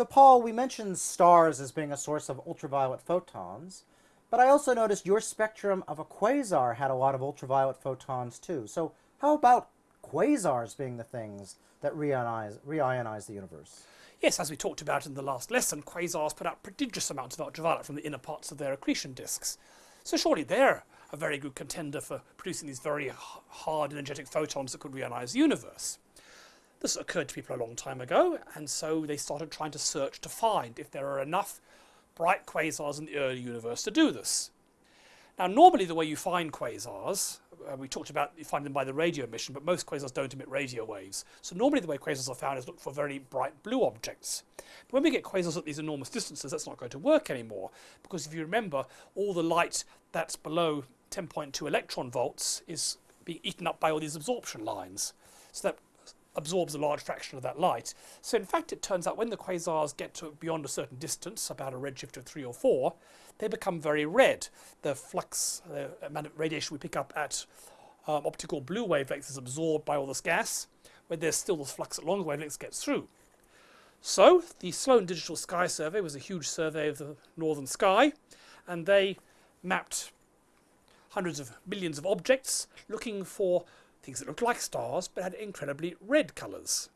So Paul, we mentioned stars as being a source of ultraviolet photons, but I also noticed your spectrum of a quasar had a lot of ultraviolet photons too. So how about quasars being the things that reionize, reionize the universe? Yes, as we talked about in the last lesson, quasars put out prodigious amounts of ultraviolet from the inner parts of their accretion disks. So surely they're a very good contender for producing these very hard energetic photons that could reionize the universe. This occurred to people a long time ago, and so they started trying to search to find if there are enough bright quasars in the early universe to do this. Now, normally the way you find quasars, uh, we talked about you find them by the radio emission, but most quasars don't emit radio waves. So normally the way quasars are found is look for very bright blue objects. But when we get quasars at these enormous distances, that's not going to work anymore, because if you remember, all the light that's below 10.2 electron volts is being eaten up by all these absorption lines. So that absorbs a large fraction of that light. So in fact it turns out when the quasars get to beyond a certain distance, about a redshift of 3 or 4, they become very red. The flux, the amount of radiation we pick up at um, optical blue wavelengths is absorbed by all this gas, where there's still this flux at longer wavelengths gets through. So the Sloan Digital Sky Survey was a huge survey of the northern sky, and they mapped hundreds of millions of objects looking for things that looked like stars but had incredibly red colors.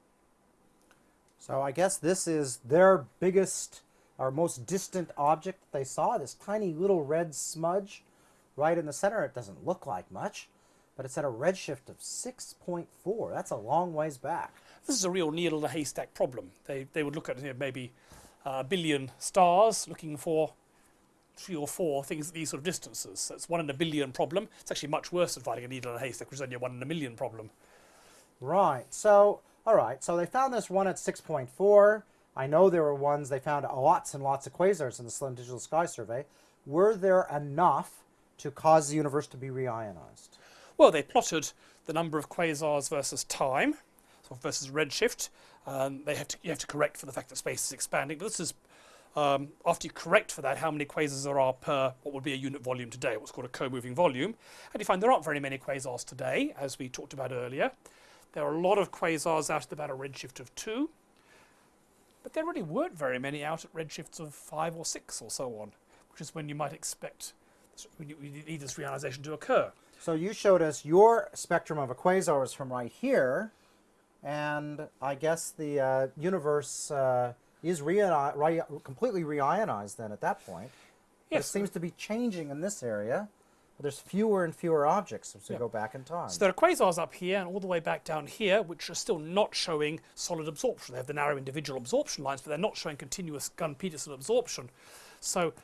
So I guess this is their biggest or most distant object they saw, this tiny little red smudge right in the center. It doesn't look like much, but it's at a redshift of 6.4. That's a long ways back. This is a real needle in a haystack problem. They, they would look at you know, maybe uh, a billion stars looking for three or four things at these sort of distances. So it's one in a billion problem. It's actually much worse than finding a needle in a haystack, which is only a one in a million problem. Right. So, all right. So they found this one at 6.4. I know there were ones they found lots and lots of quasars in the Sloan Digital Sky Survey. Were there enough to cause the universe to be reionized? Well, they plotted the number of quasars versus time, so versus redshift. Um, they have to, you have to correct for the fact that space is expanding, but this is um, after you correct for that, how many quasars there are per what would be a unit volume today, what's called a co-moving volume. And you find there aren't very many quasars today, as we talked about earlier. There are a lot of quasars out at about a redshift of 2, but there really weren't very many out at redshifts of 5 or 6 or so on, which is when you might expect when you, need this reionization to occur. So you showed us your spectrum of a quasar is from right here, and I guess the uh, universe uh, is re re completely reionized then at that point. Yes. It seems to be changing in this area. But there's fewer and fewer objects as we yeah. go back in time. So there are quasars up here and all the way back down here, which are still not showing solid absorption. They have the narrow individual absorption lines, but they're not showing continuous Gunn-Peterson absorption. So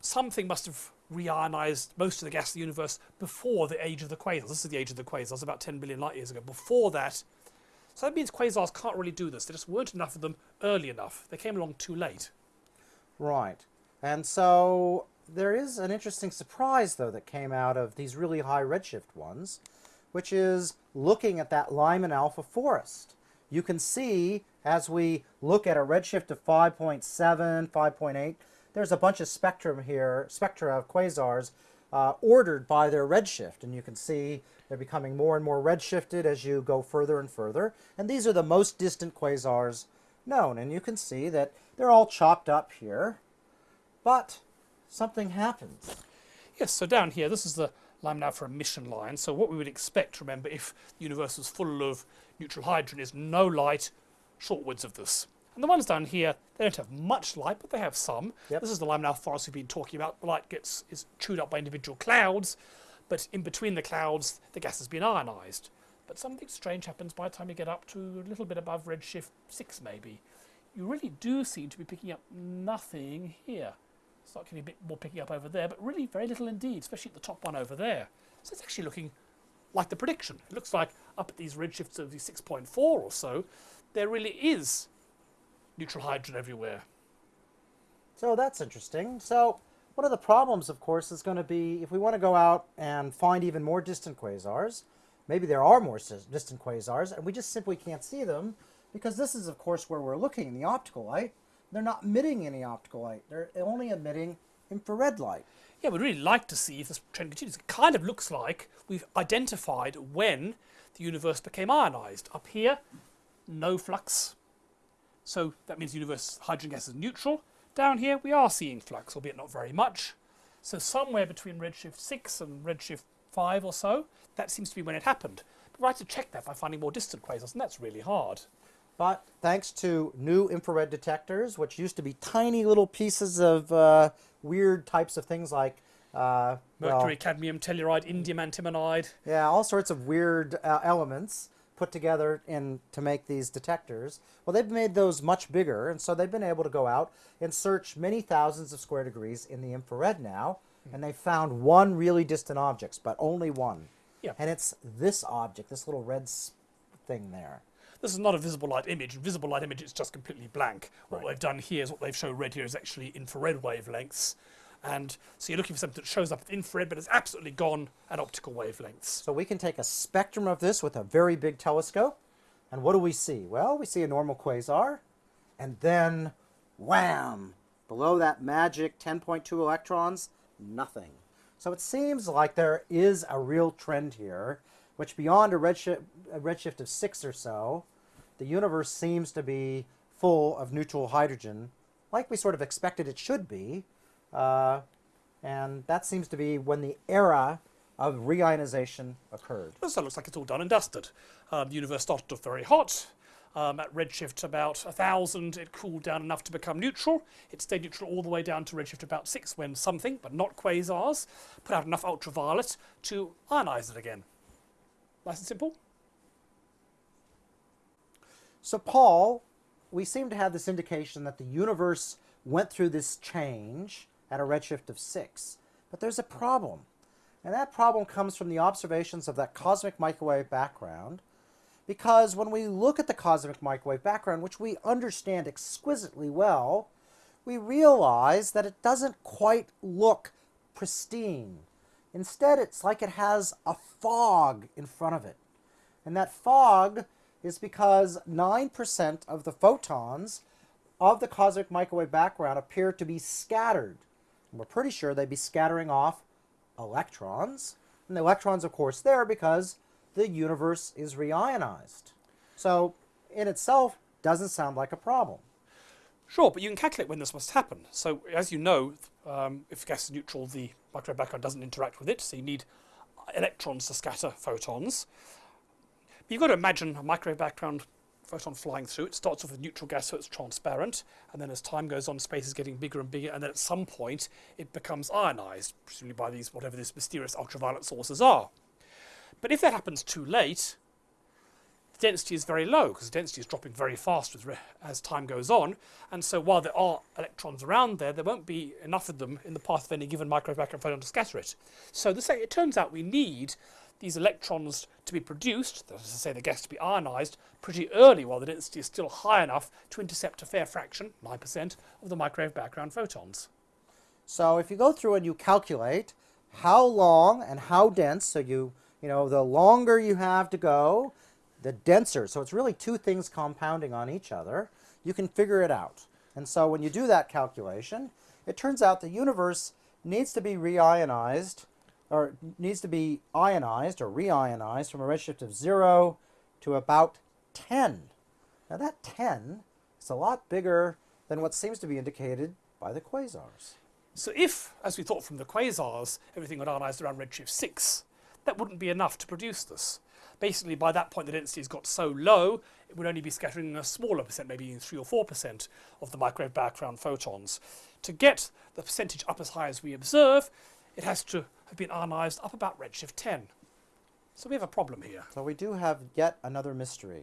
something must have reionized most of the gas of the universe before the age of the quasars. This is the age of the quasars, about 10 billion light years ago. Before that, so that means quasars can't really do this. There just weren't enough of them early enough. They came along too late. Right. And so there is an interesting surprise, though, that came out of these really high redshift ones, which is looking at that Lyman alpha forest. You can see, as we look at a redshift of 5.7, 5.8, there's a bunch of spectrum here, spectra of quasars uh, ordered by their redshift. And you can see they're becoming more and more redshifted as you go further and further. And these are the most distant quasars known. And you can see that they're all chopped up here. But something happens. Yes, so down here, this is the Lyman alpha emission line. So what we would expect, remember, if the universe was full of neutral hydrogen is no light shortwards of this. And the ones down here, they don't have much light, but they have some. Yep. This is the alpha forest we've been talking about. The light gets is chewed up by individual clouds, but in between the clouds, the gas has been ionized. But something strange happens by the time you get up to a little bit above redshift 6 maybe. You really do seem to be picking up nothing here. It's Start getting a bit more picking up over there, but really very little indeed, especially at the top one over there. So it's actually looking like the prediction. It looks like up at these redshifts of the 6.4 or so, there really is neutral hydrogen everywhere. So that's interesting. So one of the problems, of course, is going to be if we want to go out and find even more distant quasars, maybe there are more distant quasars, and we just simply can't see them because this is, of course, where we're looking in the optical light. They're not emitting any optical light. They're only emitting infrared light. Yeah, we'd really like to see if this trend continues. It kind of looks like we've identified when the universe became ionized. Up here, no flux So that means the universe hydrogen gas is neutral. Down here we are seeing flux, albeit not very much. So somewhere between redshift 6 and redshift 5 or so, that seems to be when it happened. But we have to check that by finding more distant quasars, and that's really hard. But thanks to new infrared detectors, which used to be tiny little pieces of uh, weird types of things like uh, well, Mercury, cadmium, telluride, indium antimonide. yeah, all sorts of weird uh, elements put together in to make these detectors. Well, they've made those much bigger, and so they've been able to go out and search many thousands of square degrees in the infrared now, and they found one really distant object, but only one. Yeah. And it's this object, this little red thing there. This is not a visible light image. Visible light image is just completely blank. What Right. they've done here is what they've shown red here is actually infrared wavelengths. And so you're looking for something that shows up at infrared, but it's absolutely gone at optical wavelengths. So we can take a spectrum of this with a very big telescope, and what do we see? Well, we see a normal quasar, and then wham! Below that magic 10.2 electrons, nothing. So it seems like there is a real trend here, which beyond a redshift, a redshift of six or so, the universe seems to be full of neutral hydrogen, like we sort of expected it should be. Uh, and that seems to be when the era of reionization occurred. So it looks like it's all done and dusted. Um, the universe started off very hot. Um, at redshift about 1000, it cooled down enough to become neutral. It stayed neutral all the way down to redshift about 6 when something, but not quasars, put out enough ultraviolet to ionize it again. Nice and simple. So, Paul, we seem to have this indication that the universe went through this change at a redshift of 6. But there's a problem. And that problem comes from the observations of that cosmic microwave background. Because when we look at the cosmic microwave background, which we understand exquisitely well, we realize that it doesn't quite look pristine. Instead, it's like it has a fog in front of it. And that fog is because 9% of the photons of the cosmic microwave background appear to be scattered. We're pretty sure they'd be scattering off electrons. And the electrons, of course, there because the universe is reionized. So, in itself, doesn't sound like a problem. Sure, but you can calculate when this must happen. So, as you know, um, if gas is neutral, the microwave background doesn't interact with it, so you need electrons to scatter photons. But you've got to imagine a microwave background photon flying through. It starts off with neutral gas, so it's transparent, and then as time goes on, space is getting bigger and bigger, and then at some point, it becomes ionized, presumably by these whatever these mysterious ultraviolet sources are. But if that happens too late, the density is very low because the density is dropping very fast as, as time goes on. And so while there are electrons around there, there won't be enough of them in the path of any given microwave background photon to scatter it. So this, it turns out we need these electrons to be produced, that is to say the gas to be ionized, pretty early while the density is still high enough to intercept a fair fraction, 9%, of the microwave background photons. So if you go through and you calculate how long and how dense, so you, you know, the longer you have to go, the denser. So it's really two things compounding on each other. You can figure it out. And so when you do that calculation, it turns out the universe needs to be reionized, or needs to be ionized or reionized from a redshift of 0 to about 10. Now that 10 is a lot bigger than what seems to be indicated by the quasars. So if, as we thought from the quasars, everything got ionized around redshift 6, that wouldn't be enough to produce this. Basically, by that point, the density has got so low, it would only be scattering a smaller percent, maybe 3 or 4% of the microwave background photons. To get the percentage up as high as we observe, it has to have been ionized up about redshift 10. So we have a problem here. So we do have yet another mystery.